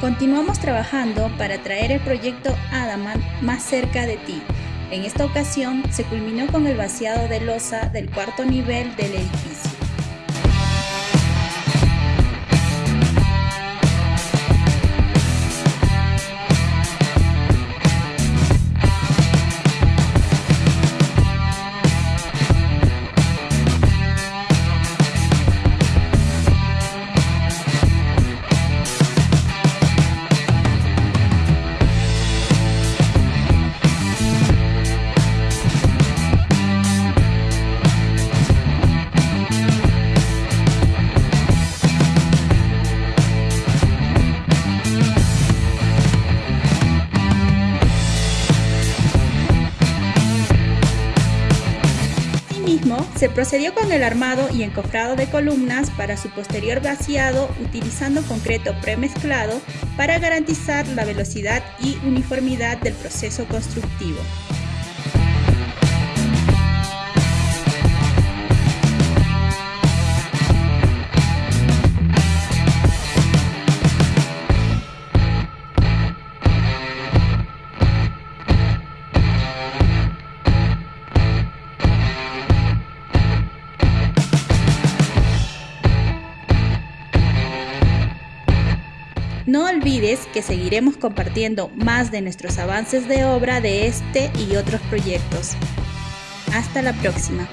Continuamos trabajando para traer el proyecto Adamant más cerca de ti. En esta ocasión se culminó con el vaciado de losa del cuarto nivel del edificio. Se procedió con el armado y encofrado de columnas para su posterior vaciado utilizando concreto premezclado para garantizar la velocidad y uniformidad del proceso constructivo. No olvides que seguiremos compartiendo más de nuestros avances de obra de este y otros proyectos. Hasta la próxima.